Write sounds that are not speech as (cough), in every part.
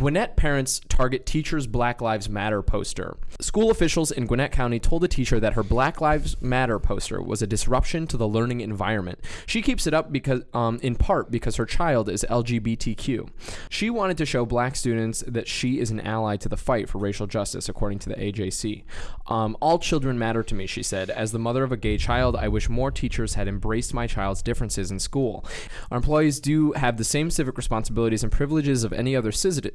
Gwinnett parents target teacher's Black Lives Matter poster. School officials in Gwinnett County told a teacher that her Black Lives Matter poster was a disruption to the learning environment. She keeps it up because, um, in part, because her child is LGBTQ. She wanted to show black students that she is an ally to the fight for racial justice, according to the AJC. Um, All children matter to me, she said. As the mother of a gay child, I wish more teachers had embraced my child's differences in school. Our employees do have the same civic responsibilities and privileges of any other citizen,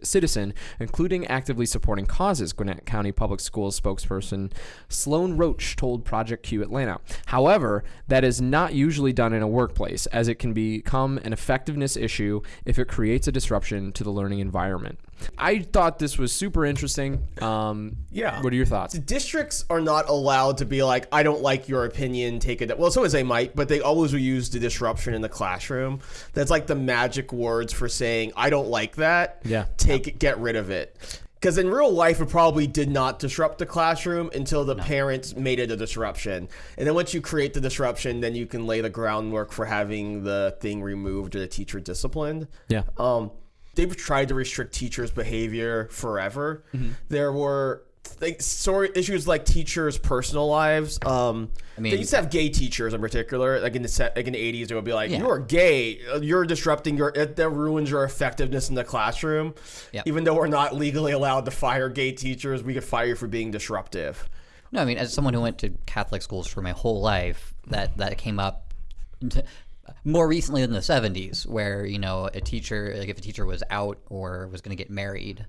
including actively supporting causes, Gwinnett County Public Schools spokesperson Sloan Roach told Project Q Atlanta. However, that is not usually done in a workplace, as it can become an effectiveness issue if it creates a disruption to the learning environment. I thought this was super interesting. Um, Yeah. What are your thoughts? The Districts are not allowed to be like, I don't like your opinion, take it. Well, sometimes they might, but they always will use the disruption in the classroom. That's like the magic words for saying, I don't like that. Yeah. Take it, get rid of it. Because in real life, it probably did not disrupt the classroom until the parents made it a disruption. And then once you create the disruption, then you can lay the groundwork for having the thing removed or the teacher disciplined. Yeah. Um, they've tried to restrict teachers' behavior forever. There were like story issues like teachers' personal lives. Um, I mean- they used to have gay teachers in particular. Like in the set, like in the eighties, it would be like, Yeah. "You're gay. You're disrupting your. It, that ruins your effectiveness in the classroom." Yep. Even though we're not legally allowed to fire gay teachers, we could fire you for being disruptive. No, I mean, as someone who went to Catholic schools for my whole life, that that came up more recently than the '70s, where you know a teacher, like if a teacher was out or was going to get married,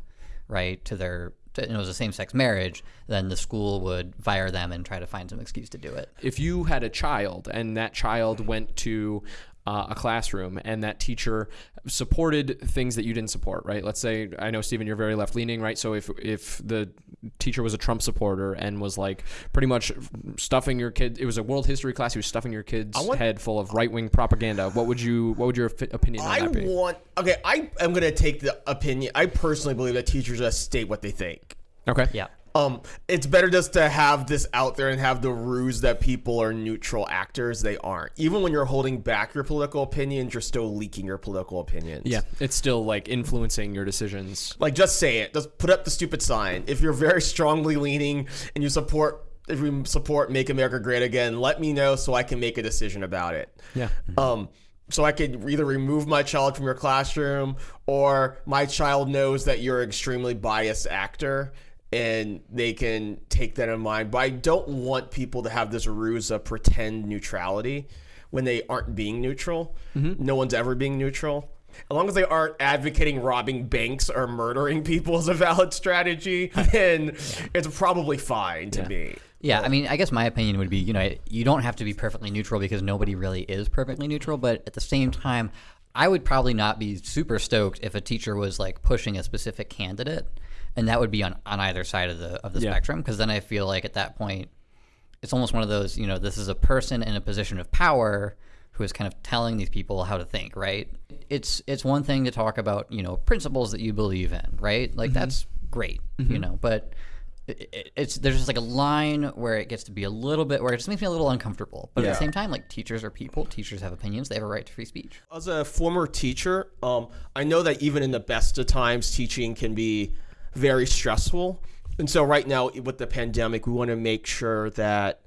right, to their, to, and it was a same-sex marriage, then the school would fire them and try to find some excuse to do it. if you had a child and that child went to uh, a classroom and that teacher supported things that you didn't support, right? Let's say I know Stephen, you're very left leaning, right? So if if the teacher was a Trump supporter and was like pretty much stuffing your kid, it was a world history class. He was stuffing your kid's want- head full of right wing propaganda. What would you? What would your opinion on I that be? want. Okay, I am gonna take the opinion. I personally believe that teachers just state what they think. okay. Yeah. Um, it's better just to have this out there and have the ruse that people are neutral actors. They aren't. Even when you're holding back your political opinions, you're still leaking your political opinions. Yeah, it's still like influencing your decisions. Like, just say it. Just put up the stupid sign. If you're very strongly leaning and you support, if you support Make America Great Again, let me know so I can make a decision about it. Yeah. Um, so I could either remove my child from your classroom or my child knows that you're an extremely biased actor and they can take that in mind. But I don't want people to have this ruse of pretend neutrality when they aren't being neutral. Mm-hmm. No one's ever being neutral. As long as they aren't advocating robbing banks or murdering people as a valid strategy, (laughs) then it's probably fine to me. Yeah, I mean, I guess my opinion would be, you know, you don't have to be perfectly neutral because nobody really is perfectly neutral, but at the same time, I would probably not be super stoked if a teacher was like pushing a specific candidate, and that would be on, on either side of the of the Yeah. spectrum because then I feel like at that point, it's almost one of those, you know, this is a person in a position of power who is kind of telling these people how to think, right? It's it's one thing to talk about, you know, principles that you believe in, right? Like mm-hmm. that's great, you mm-hmm. know, but it, it- it's there's just like a line where it gets to be a little bit where it just makes me a little uncomfortable. But at the same time, like teachers are people, teachers have opinions, they have a right to free speech. As a former teacher, um, I know that even in the best of times, teaching can be very stressful. And so, right now, with the pandemic, we want to make sure that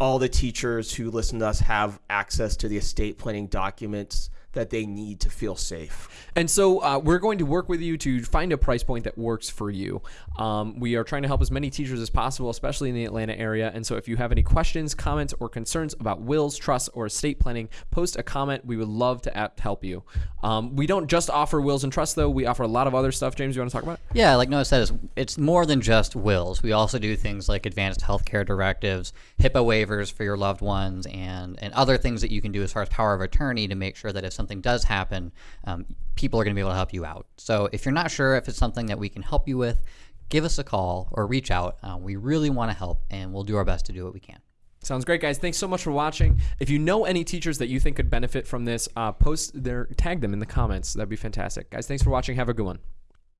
all the teachers who listen to us have access to the estate planning documents that they need to feel safe. And so uh, we're going to work with you to find a price point that works for you. Um, we are trying to help as many teachers as possible, especially in the Atlanta area. And so if you have any questions, comments, or concerns about wills, trusts, or estate planning, post a comment. We would love to app- help you. Um, we don't just offer wills and trusts, though. We offer a lot of other stuff. James, you want to talk about? it? Yeah, like Noah says, it's more than just wills. We also do things like advanced healthcare directives, HIPAA waivers for your loved ones, and and other things that you can do as far as power of attorney to make sure that if something does happen, um, people are going to be able to help you out. So if you're not sure if it's something that we can help you with, give us a call or reach out. Uh, we really want to help, and we'll do our best to do what we can. Sounds great, guys. Thanks so much for watching. If you know any teachers that you think could benefit from this, uh, post their tag them in the comments. That'd be fantastic, guys. Thanks for watching. Have a good one.